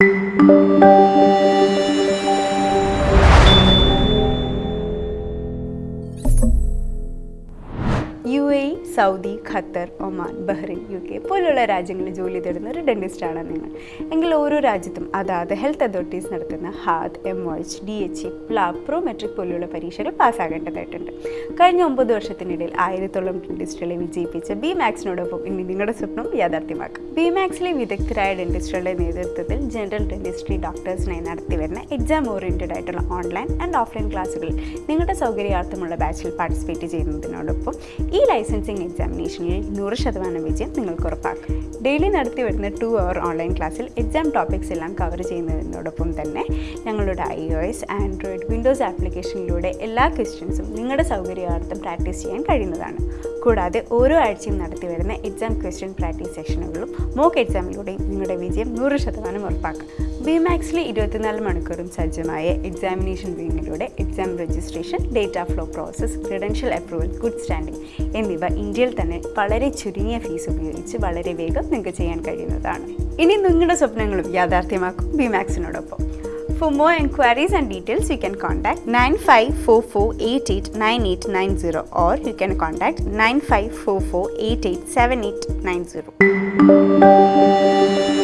Música A Saudi Qatar Oman Bahrain U K പോലുള്ള രാജ്യങ്ങളിൽ ജോലി തേടുന്ന ഒരു ഡെന്റിസ്റ്റാണ് നിങ്ങൾ. എങ്കിൽ ഓരോ രാജ്യത്തും അതാത് ഹെൽത്ത് അതോറിറ്റീസ് നടത്തുന്ന HAAD M O H D H E പ്ലാ Prometric പോലുള്ള പരീക്ഷകൾ പാസ്സാകേണ്ടതായിട്ടുണ്ട്. കഴിഞ്ഞ ഒമ്പത് വർഷത്തിനിടയിൽ ആയിരത്തോളം ഡെന്റിസ്റ്റുകളെ വിജയിപ്പിച്ച ബി മാക്സിനോടൊപ്പം ഇനി നിങ്ങളുടെ സ്വപ്നം യാഥാർത്ഥ്യമാക്കും. ബി മാക്സിലെ വിദഗ്ധരായ ഡെന്റിസ്റ്റുകളുടെ നേതൃത്വത്തിൽ ജനറൽ ഡെന്റിസ്ട്രി ഡോക്ടേഴ്സിനായി നടത്തിവരുന്ന എക്സാം ഓറിയന്റഡ് ആയിട്ടുള്ള ഓൺലൈൻ ആൻഡ് ഓഫ്ലൈൻ ക്ലാസ്സുകളിൽ നിങ്ങളുടെ സൗകര്യാർത്ഥമുള്ള ബാച്ചിൽ പാർട്ടിസിപ്പേറ്റ് ചെയ്യുന്നതിനോടൊപ്പം ഈ ലൈസൻസിങ് എക്സാമിനേഷനിൽ നൂറ് ശതമാനം വിജയം നിങ്ങൾക്ക് ഉറപ്പാക്കും. ഡെയിലി നടത്തി വരുന്ന ടു അവർ ഓൺലൈൻ ക്ലാസ്സിൽ എക്സാം ടോപ്പിക്സ് എല്ലാം കവർ ചെയ്യുന്നതിനോടൊപ്പം തന്നെ ഞങ്ങളുടെ I O S Android Windows ആപ്ലിക്കേഷനിലൂടെ എല്ലാ ക്വസ്റ്റ്യൻസും നിങ്ങളുടെ സൗകര്യാർത്ഥം പ്രാക്ടീസ് ചെയ്യാൻ കഴിയുന്നതാണ്. കൂടാതെ ഓരോ ആഴ്ചയും നടത്തി വരുന്ന എക്സാം ക്വസ്റ്റ്യൻ പ്രാക്ടീസ് സെഷനുകളും മോക്ക് എക്സാമിലൂടെയും നിങ്ങളുടെ വിജയം നൂറ് ശതമാനം ഉറപ്പാക്കും. ബി മാക്സിലെ ഇരുപത്തിനാല് മണിക്കൂറും സജ്ജമായ examination വീണിലൂടെ exam registration data flow process credential approval good standing എന്നിവ ഇന്ത്യയിൽ തന്നെ വളരെ ചുരുങ്ങിയ ഫീസ് ഉപയോഗിച്ച് വളരെ വേഗം നിങ്ങൾക്ക് ചെയ്യാൻ കഴിയുന്നതാണ് ഇനി നിങ്ങളുടെ സ്വപ്നങ്ങളും യാഥാർത്ഥ്യമാക്കും ബി മാക്സിനോടൊപ്പം For more inquiries and details, you can contact 9544889890 or you can contact 9544887890.